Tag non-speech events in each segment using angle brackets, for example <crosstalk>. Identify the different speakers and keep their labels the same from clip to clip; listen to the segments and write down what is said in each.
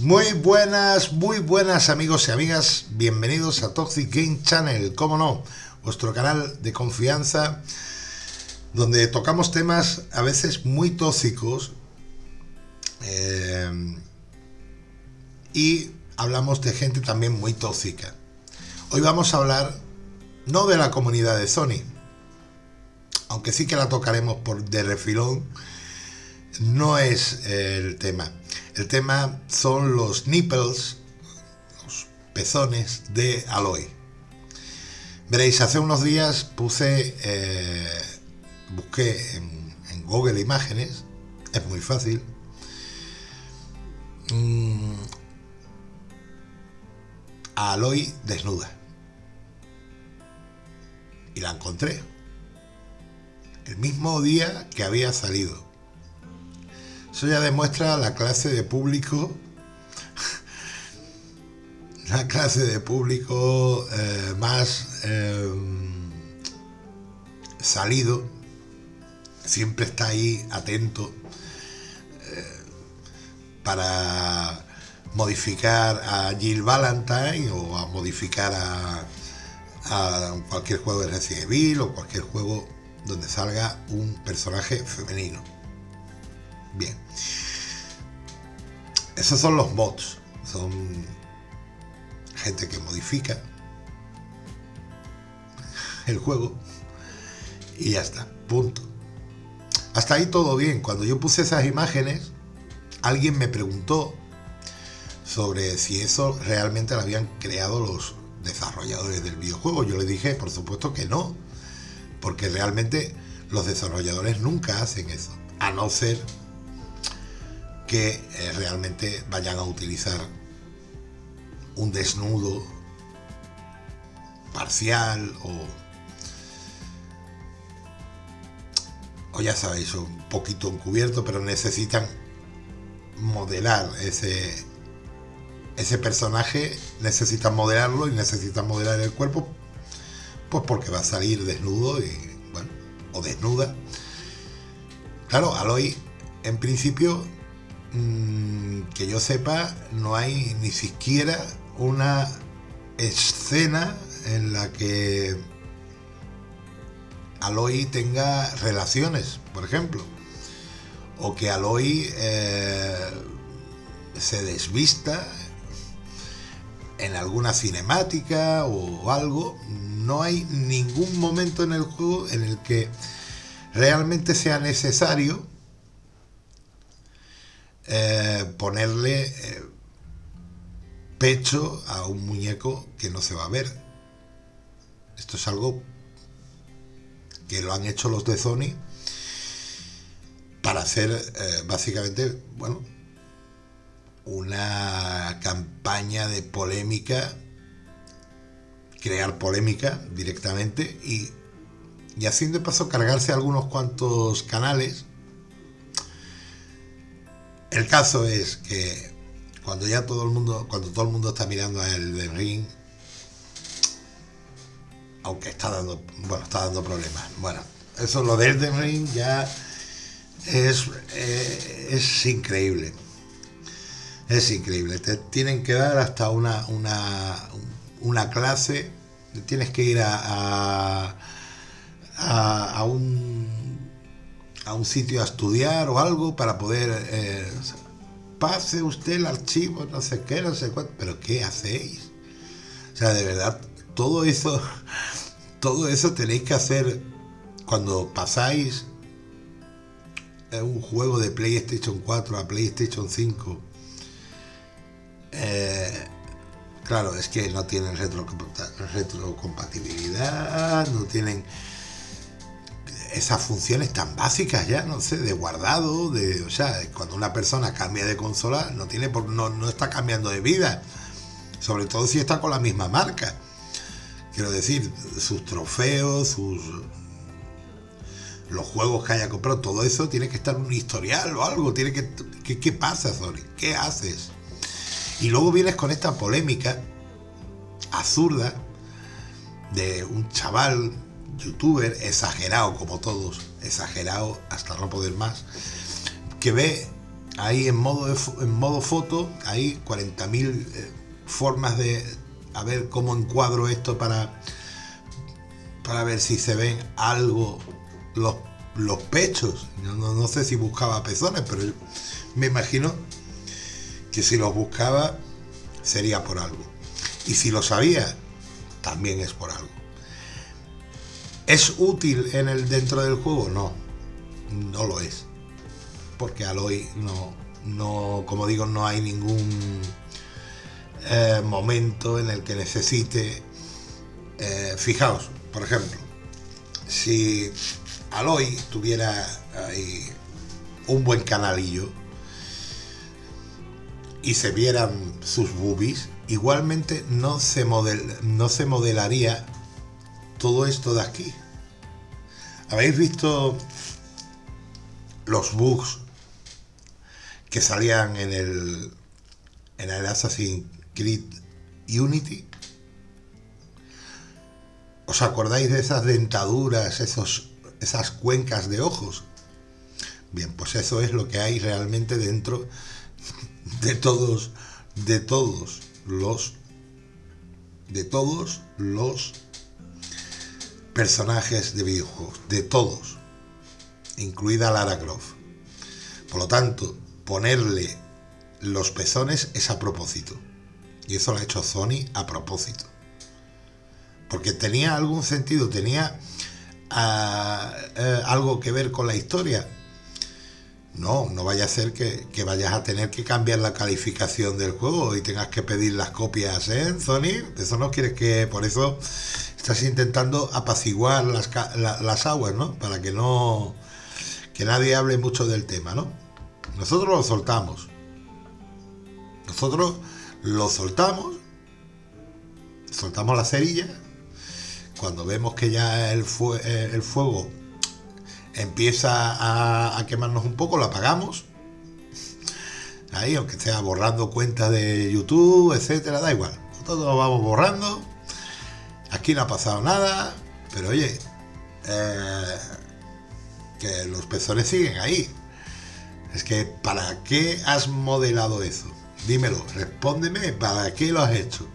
Speaker 1: muy buenas, muy buenas amigos y amigas. Bienvenidos a Toxic Game Channel, como no, vuestro canal de confianza donde tocamos temas a veces muy tóxicos eh, y hablamos de gente también muy tóxica. Hoy vamos a hablar no de la comunidad de Sony, aunque sí que la tocaremos por de refilón, no es el tema. El tema son los nipples, los pezones de Aloy. Veréis, hace unos días puse, eh, busqué en, Google Imágenes, es muy fácil, mm, a Aloy desnuda. Y la encontré. El mismo día que había salido. Eso ya demuestra la clase de público, la clase de público eh, más eh, salido, siempre está ahí atento eh, para modificar a Jill Valentine o a modificar a, a cualquier juego de Resident Evil o cualquier juego donde salga un personaje femenino. Bien. Esos son los bots. Son gente que modifica el juego y ya está. Punto. Hasta ahí todo bien. Cuando yo puse esas imágenes, alguien me preguntó sobre si eso realmente lo habían creado los desarrolladores del videojuego. Yo le dije, por supuesto que no, porque realmente los desarrolladores nunca hacen eso, a no ser que eh, realmente vayan a utilizar un desnudo parcial o, o ya sabéis, un poquito encubierto, pero necesitan modelar ese, ese personaje, necesitan modelarlo y necesitan modelar el cuerpo, pues porque va a salir desnudo y, bueno, o desnuda. Claro, Aloy en principio Mm, que yo sepa, no hay ni siquiera una escena en la que Aloy tenga relaciones, por ejemplo. O que Aloy eh, se desvista en alguna cinemática o algo. No hay ningún momento en el juego en el que realmente sea necesario eh, ponerle eh, pecho a un muñeco que no se va a ver. Esto es algo que lo han hecho los de Sony para hacer eh, básicamente, bueno, una campaña de polémica, crear polémica directamente y, y haciendo de paso cargarse algunos cuantos canales el caso es que cuando ya todo el mundo, cuando todo el mundo está mirando a el de ring, aunque está dando, bueno, está dando problemas. Bueno, eso lo de Elden Ring ya es, eh, es increíble. Es increíble. Te tienen que dar hasta una, una, una clase. Tienes que ir a, a, a un a un sitio a estudiar o algo para poder... Eh, pase usted el archivo, no sé qué, no sé cuánto, pero ¿qué hacéis? O sea, de verdad, todo eso, <laughs> todo eso tenéis que hacer cuando pasáis un juego de PlayStation 4 a PlayStation 5. Eh, claro, es que no tienen retrocompatibilidad, no tienen esas funciones tan básicas ya, no sé, de guardado, de, o sea, cuando una persona cambia de consola no tiene por, no, no está cambiando de vida, sobre todo si está con la misma marca. Quiero decir, sus trofeos, sus los juegos que haya comprado, todo eso tiene que estar en un historial o algo, tiene que ¿qué, qué pasa, Sony? ¿Qué haces? Y luego vienes con esta polémica absurda de un chaval youtuber exagerado como todos, exagerado hasta no poder más, que ve ahí en modo, en modo foto, hay 40.000 eh, formas de a ver cómo encuadro esto para, para ver si se ven algo los, los pechos. No, no, sé si buscaba pezones, pero me imagino que si los buscaba sería por algo. Y si lo sabía, también es por algo. ¿Es útil en el dentro del juego? No, no lo es. Porque Aloy no, no, como digo, no hay ningún eh, momento en el que necesite. Eh, fijaos, por ejemplo, si Aloy tuviera un buen canalillo y se vieran sus boobies, igualmente no se, model, no se modelaría todo esto de aquí. ¿Habéis visto los bugs que salían en el en el Assassin's Creed Unity? ¿Os acordáis de esas dentaduras, esos, esas cuencas de ojos? Bien, pues eso es lo que hay realmente dentro de todos, de todos los, de todos los personajes de videojuegos, de todos, incluida Lara Croft. Por lo tanto, ponerle los pezones es a propósito. Y eso lo ha hecho Sony a propósito. Porque tenía algún sentido, tenía ah, eh, algo que ver con la historia. No, no vaya a ser que, vayas a tener que cambiar la calificación del juego y tengas que pedir las copias, ¿eh, Sony? Eso no quieres que... Por eso estás intentando apaciguar las, las aguas, ¿no? Para que no... Que nadie hable mucho del tema, ¿no? Nosotros lo soltamos. Nosotros lo soltamos. Soltamos la cerilla. Cuando vemos que ya el, eh, el fuego empieza a, quemarnos un poco, lo apagamos. Ahí, aunque sea borrando cuentas de YouTube, etcétera, da igual. Nosotros lo vamos borrando. Aquí no ha pasado nada. Pero oye, eh, que los pezones siguen ahí. Es que, ¿para qué has modelado eso? Dímelo, respóndeme, ¿para qué lo has hecho?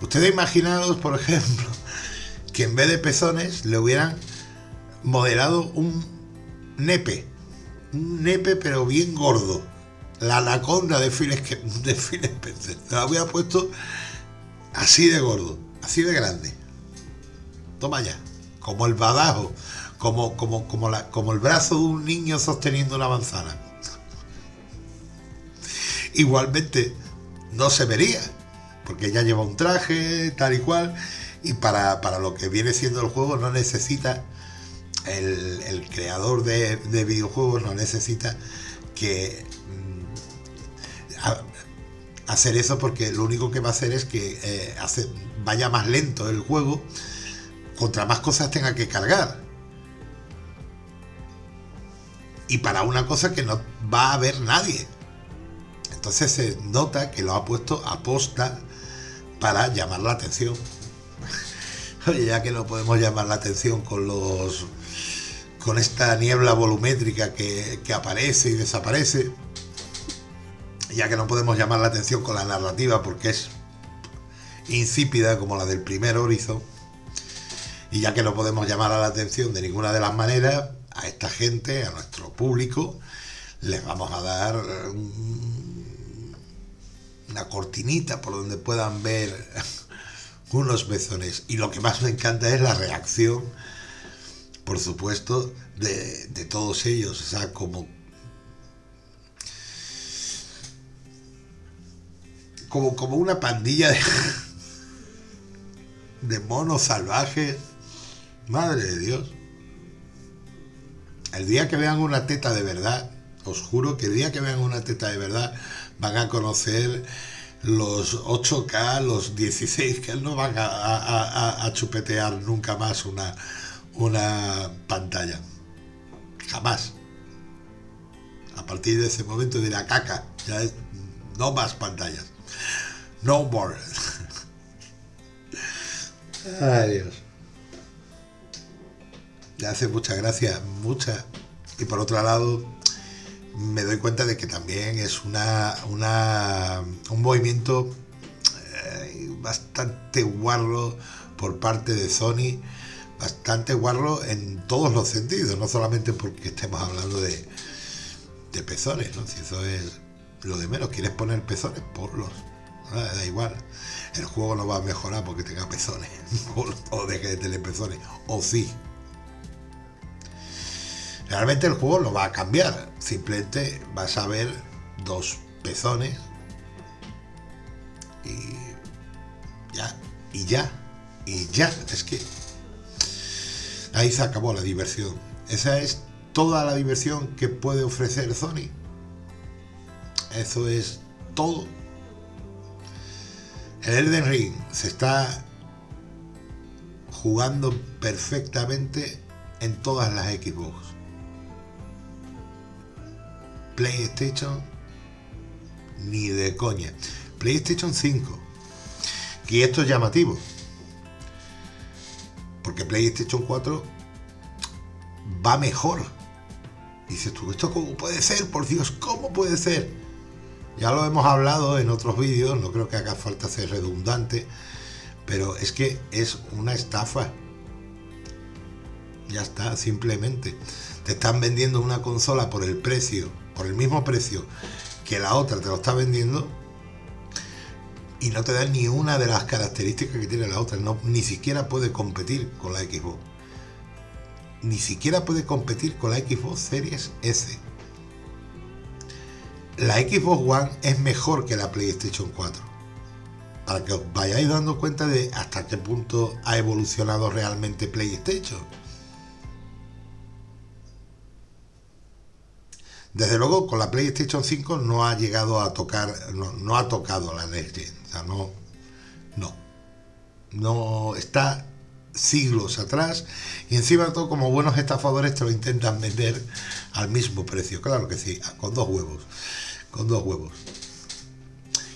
Speaker 1: Ustedes imaginaros, por ejemplo, que en vez de pezones le hubieran modelado un nepe. Un nepe pero bien gordo. La anaconda de Phil, de Spencer. La hubiera puesto así de gordo, así de grande. Toma ya. Como el badajo como, como, como, la, como el brazo de un niño sosteniendo una manzana. Igualmente no se vería, porque ya lleva un traje, tal y cual, y para, lo que viene siendo el juego no necesita, el, creador de, videojuegos no necesita que hacer eso porque lo único que va a hacer es que eh, vaya más lento el juego contra más cosas tenga que cargar y para una cosa que no va a ver nadie. Entonces se nota que lo ha puesto a para llamar la atención. <laughs> Oye, ya que no podemos llamar la atención con los con esta niebla volumétrica que aparece y desaparece, ya que no podemos llamar la atención con la narrativa porque es insípida como la del primer Horizon, y ya que no podemos llamar a la atención de ninguna de las maneras, a esta gente, a nuestro público, les vamos a dar una cortinita por donde puedan ver <laughs> unos bezones. Y lo que más me encanta es la reacción, por supuesto, de, todos ellos. O sea, como, como, como una pandilla de, de monos salvajes. Madre de Dios. El día que vean una teta de verdad, os juro que el día que vean una teta de verdad van a conocer los 8K, los 16, que no van a, chupetear nunca más una, una pantalla. Jamás. A partir de ese momento dirá caca, ya es, no más pantallas. No more. Adiós. le hace mucha gracia, mucha. Y por otro lado, me doy cuenta de que también es una, una un movimiento eh, bastante guarro por parte de Sony, bastante guarro en todos los sentidos, no solamente porque estemos hablando de, de pezones, ¿no? Si eso es lo de menos, quieres poner pezones, ponlos. Da igual. El juego no va a mejorar porque tenga pezones. <laughs> o deje de tener pezones. O sí. Realmente el juego no va a cambiar. Simplemente vas a ver dos pezones. Y ya. Y ya. Y ya. Es que ahí se acabó la diversión. Esa es toda la diversión que puede ofrecer Sony. Eso es todo. El Elden Ring se está jugando perfectamente en todas las Xbox. PlayStation ni de coña. PlayStation 5. Y esto es llamativo. Porque PlayStation 4 va mejor. Dices tú, ¿esto cómo puede ser? Por Dios, ¿cómo puede ser? Ya lo hemos hablado en otros vídeos, no creo que haga falta ser redundante, pero es que es una estafa. Ya está, simplemente. Te están vendiendo una consola por el precio, por el mismo precio que la otra te lo está vendiendo y no te dan ni una de las características que tiene la otra. Ni siquiera puede competir con la Xbox. Ni siquiera puede competir con la Xbox Series S la Xbox One es mejor que la PlayStation 4. Para que os vayáis dando cuenta de hasta qué punto ha evolucionado realmente PlayStation. Desde luego, con la PlayStation 5 no ha llegado a tocar, no, ha tocado la Next Gen. O sea, no, no. No está siglos atrás y encima todo como buenos estafadores te lo intentan vender al mismo precio. Claro que sí, con dos huevos con dos huevos.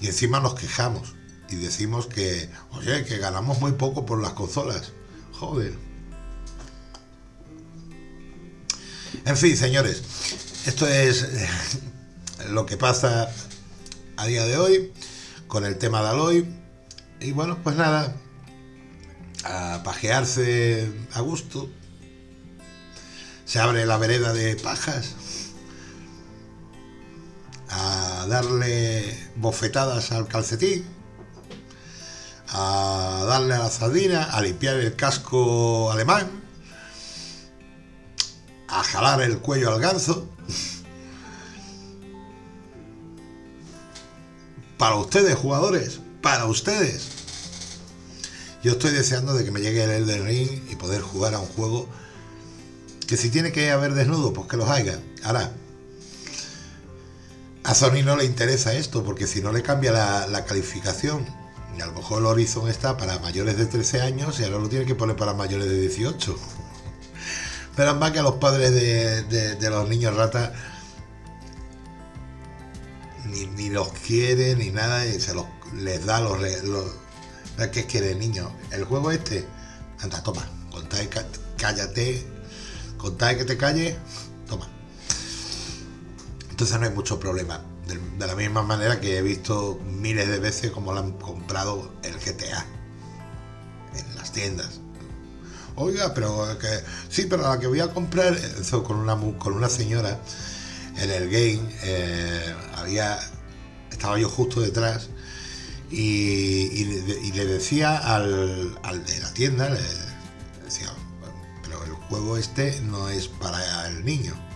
Speaker 1: Y encima nos quejamos y decimos que, oye, que ganamos muy poco por las consolas. Joder. En fin, señores, esto es lo que pasa a día de hoy con el tema de Aloy. Y bueno, pues nada, a pajearse a gusto. Se abre la vereda de pajas darle bofetadas al calcetín, a darle a la sardina, a limpiar el casco alemán, a jalar el cuello al ganso. Para ustedes, jugadores, para ustedes. Yo estoy deseando de que me llegue el Elden Ring y poder jugar a un juego que si tiene que haber desnudo, pues que los haya. Ahora, a Sony no le interesa esto, porque si no le cambia la, calificación. Y a lo mejor el Horizon está para mayores de 13 años y ahora lo tiene que poner para mayores de 18. Pero más que a los padres de, los niños ratas ni, los quiere ni nada y se los les da los, los ¿qué quiere el niño? El juego este, anda, toma, contáis, cállate, contáis que te calle, toma. Entonces no hay mucho problema. De, la misma manera que he visto miles de veces como lo han comprado el GTA en las tiendas. Oiga, pero que sí, pero la que voy a comprar con una con una señora en el game eh, había estaba yo justo detrás y, le decía al, al, de la tienda le decía pero el juego este no es para el niño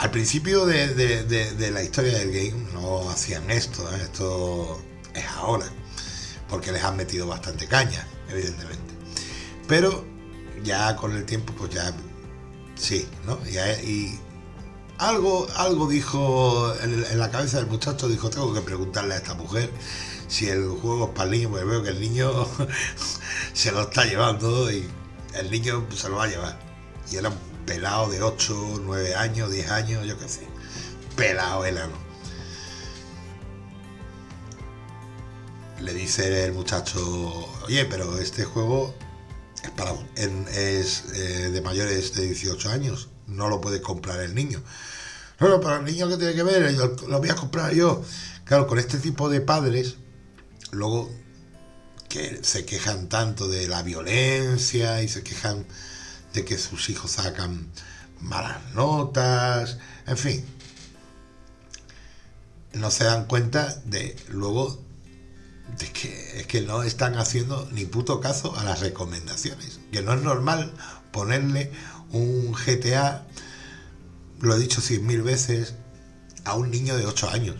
Speaker 1: al principio de, la historia del game no hacían esto, esto es ahora, porque les han metido bastante caña, evidentemente. Pero ya con el tiempo, pues ya sí, ¿no? Y, algo, algo dijo en, la cabeza del muchacho, dijo, tengo que preguntarle a esta mujer si el juego es para el niño, porque veo que el niño <laughs> se lo está llevando y el niño se lo va a llevar. Y era pelado de 8, 9 años, 10 años, yo qué sé. Pelado enano. Le dice el muchacho, oye, pero este juego es, para, es eh, de mayores de 18 años, no lo puede comprar el niño. No, para el niño que tiene que ver, lo voy a comprar yo. Claro, con este tipo de padres, luego que se quejan tanto de la violencia y se quejan de que sus hijos sacan malas notas, en fin. No se dan cuenta de luego de que es que no están haciendo ni puto caso a las recomendaciones. Que no es normal ponerle un GTA, lo he dicho cien mil veces, a un niño de 8 años.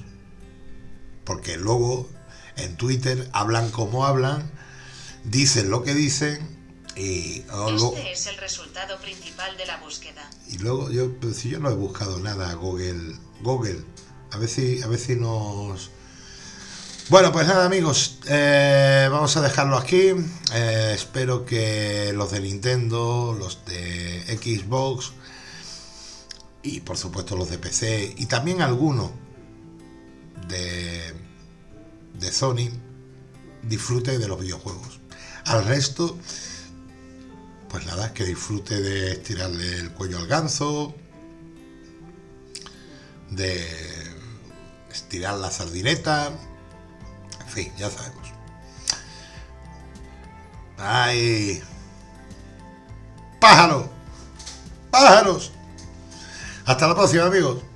Speaker 1: Porque luego en Twitter hablan como hablan, dicen lo que dicen y
Speaker 2: este es el resultado principal de la búsqueda.
Speaker 1: Y luego yo, si yo no he buscado nada Google, Google, a ver si, a ver si nos bueno, pues nada amigos, eh, vamos a dejarlo aquí. Eh, espero que los de Nintendo, los de Xbox y por supuesto los de PC y también algunos de, de Sony disfrute de los videojuegos. Al resto, pues nada, que disfrute de estirarle el cuello al ganso, de estirar la sardineta, en fin, ya sabemos. ¡Ay! ¡Pájaro! ¡Pájaros! Hasta la próxima, amigos.